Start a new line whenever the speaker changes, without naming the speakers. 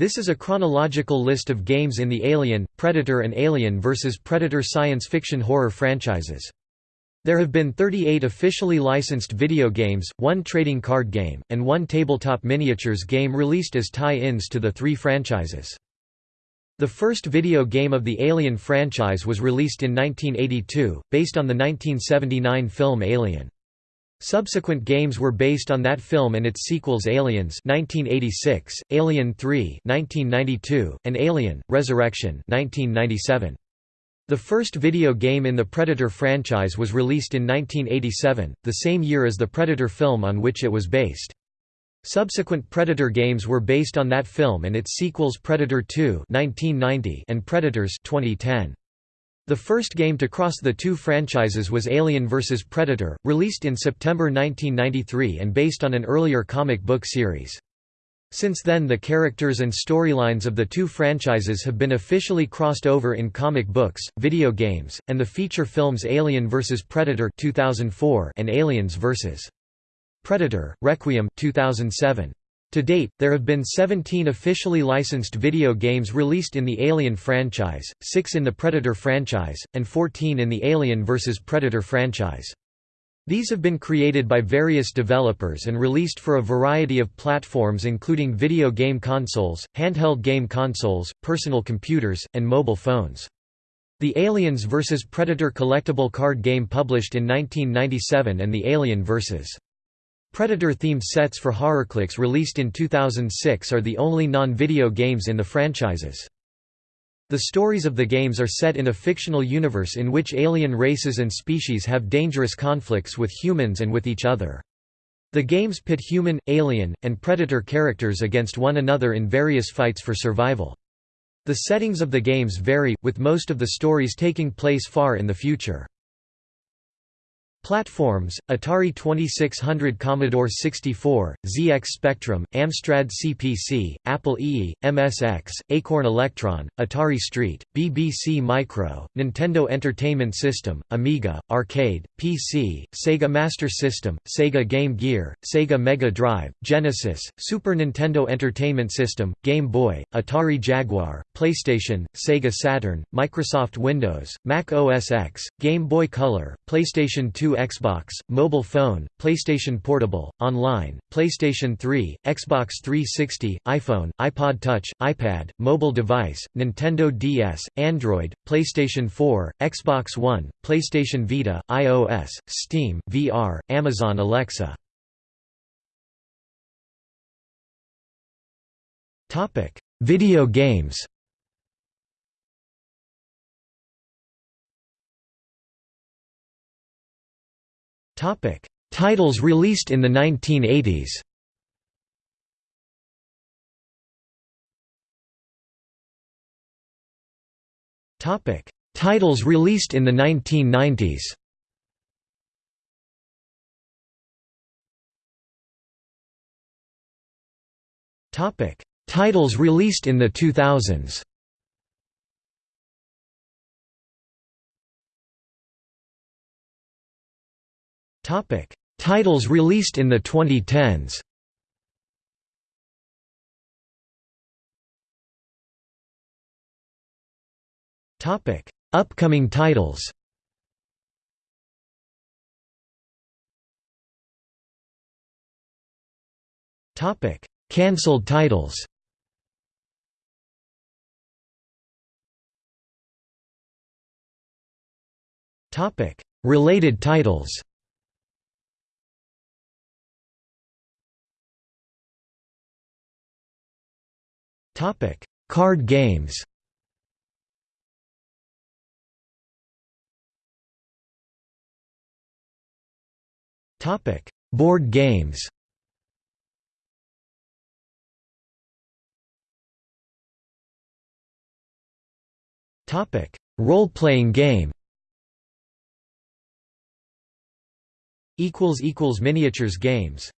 This is a chronological list of games in the Alien, Predator and Alien vs. Predator science fiction horror franchises. There have been 38 officially licensed video games, one trading card game, and one tabletop miniatures game released as tie-ins to the three franchises. The first video game of the Alien franchise was released in 1982, based on the 1979 film Alien. Subsequent games were based on that film and its sequels Aliens 1986, Alien 3 1992, and Alien: Resurrection 1997. The first video game in the Predator franchise was released in 1987, the same year as the Predator film on which it was based. Subsequent Predator games were based on that film and its sequels Predator 2 1990 and Predators 2010. The first game to cross the two franchises was Alien vs. Predator, released in September 1993 and based on an earlier comic book series. Since then the characters and storylines of the two franchises have been officially crossed over in comic books, video games, and the feature films Alien vs. Predator 2004 and Aliens vs. Predator, Requiem 2007. To date, there have been 17 officially licensed video games released in the Alien franchise, 6 in the Predator franchise, and 14 in the Alien vs. Predator franchise. These have been created by various developers and released for a variety of platforms including video game consoles, handheld game consoles, personal computers, and mobile phones. The Aliens vs. Predator collectible card game published in 1997 and the Alien vs. Predator-themed sets for HorrorClix released in 2006 are the only non-video games in the franchises. The stories of the games are set in a fictional universe in which alien races and species have dangerous conflicts with humans and with each other. The games pit human, alien, and predator characters against one another in various fights for survival. The settings of the games vary, with most of the stories taking place far in the future. Platforms: Atari 2600 Commodore 64, ZX Spectrum, Amstrad CPC, Apple II, MSX, Acorn Electron, Atari ST, BBC Micro, Nintendo Entertainment System, Amiga, Arcade, PC, Sega Master System, Sega Game Gear, Sega Mega Drive, Genesis, Super Nintendo Entertainment System, Game Boy, Atari Jaguar, PlayStation, Sega Saturn, Microsoft Windows, Mac OS X, Game Boy Color, PlayStation 2 Xbox, mobile phone, PlayStation Portable, online, PlayStation 3, Xbox 360, iPhone, iPod Touch, iPad, mobile device, Nintendo DS, Android, PlayStation 4, Xbox One, PlayStation Vita, iOS, Steam, VR, Amazon Alexa. Video games Topic: Titles released in the 1980s. Topic: Titles released in the 1990s. Topic: Titles released in the 2000s. Titles released in the 2010s. Topic: Upcoming titles. Cancelled titles. Topic: Related titles. Topic: Card games. Topic: Board games. Topic: Role-playing game. Equals equals miniatures games.